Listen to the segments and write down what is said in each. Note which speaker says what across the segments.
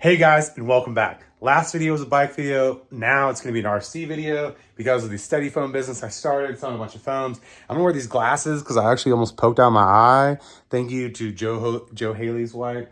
Speaker 1: Hey guys, and welcome back. Last video was a bike video. Now it's going to be an RC video because of the steady phone business I started selling a bunch of phones. I'm to wear these glasses because I actually almost poked out my eye. Thank you to Joe, Ho Joe Haley's wife.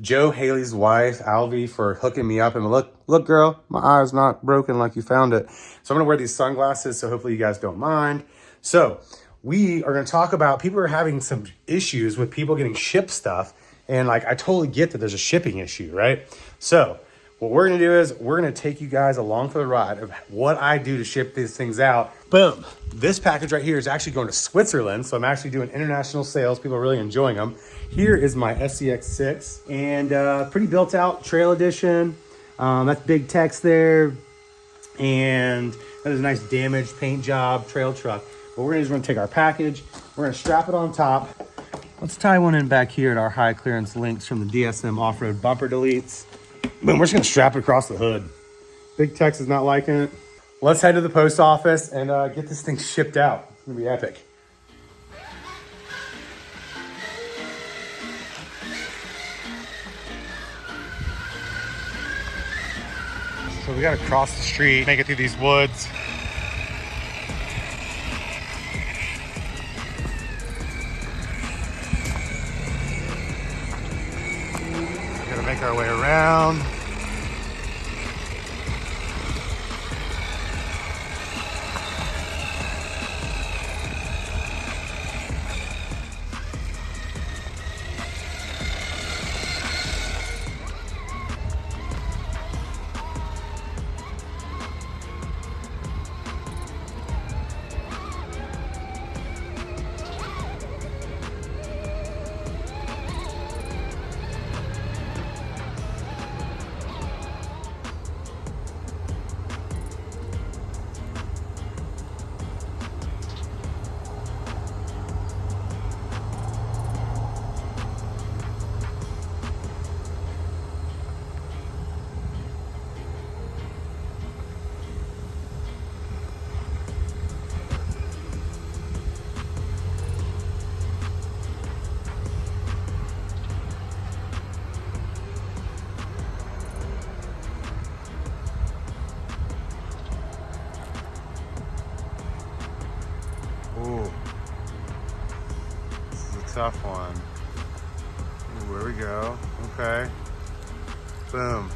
Speaker 1: Joe Haley's wife, Alvy, for hooking me up. And look, look, girl, my eye's not broken like you found it. So I'm going to wear these sunglasses. So hopefully you guys don't mind. So we are going to talk about people are having some issues with people getting shipped stuff and like, I totally get that there's a shipping issue, right? So what we're gonna do is we're gonna take you guys along for the ride of what I do to ship these things out. Boom. This package right here is actually going to Switzerland. So I'm actually doing international sales. People are really enjoying them. Here is my SCX6 and uh, pretty built out trail edition. Um, that's Big Tex there. And that is a nice damaged paint job trail truck. What we're gonna we're gonna take our package, we're gonna strap it on top, Let's tie one in back here at our high clearance links from the DSM off-road bumper deletes. Boom, we're just gonna strap it across the hood. Big Tex is not liking it. Let's head to the post office and uh, get this thing shipped out. It's gonna be epic. So we gotta cross the street, make it through these woods. Make our way around. Tough one. Ooh, there we go. Okay. Boom.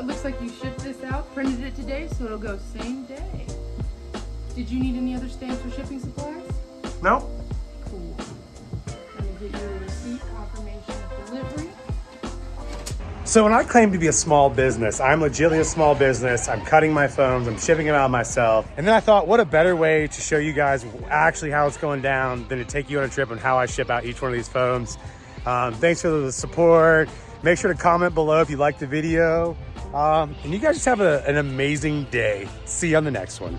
Speaker 2: It looks like you shipped this out, printed it today, so it'll go same day. Did you need any other stamps or shipping supplies?
Speaker 1: No?
Speaker 2: Cool. Let me get receipt confirmation of delivery.
Speaker 1: So when I claim to be a small business, I'm legitimately a small business. I'm cutting my phones, I'm shipping them out myself. And then I thought, what a better way to show you guys actually how it's going down than to take you on a trip on how I ship out each one of these phones. Um, thanks for the support. Make sure to comment below if you liked the video. Um, and you guys just have a, an amazing day. See you on the next one.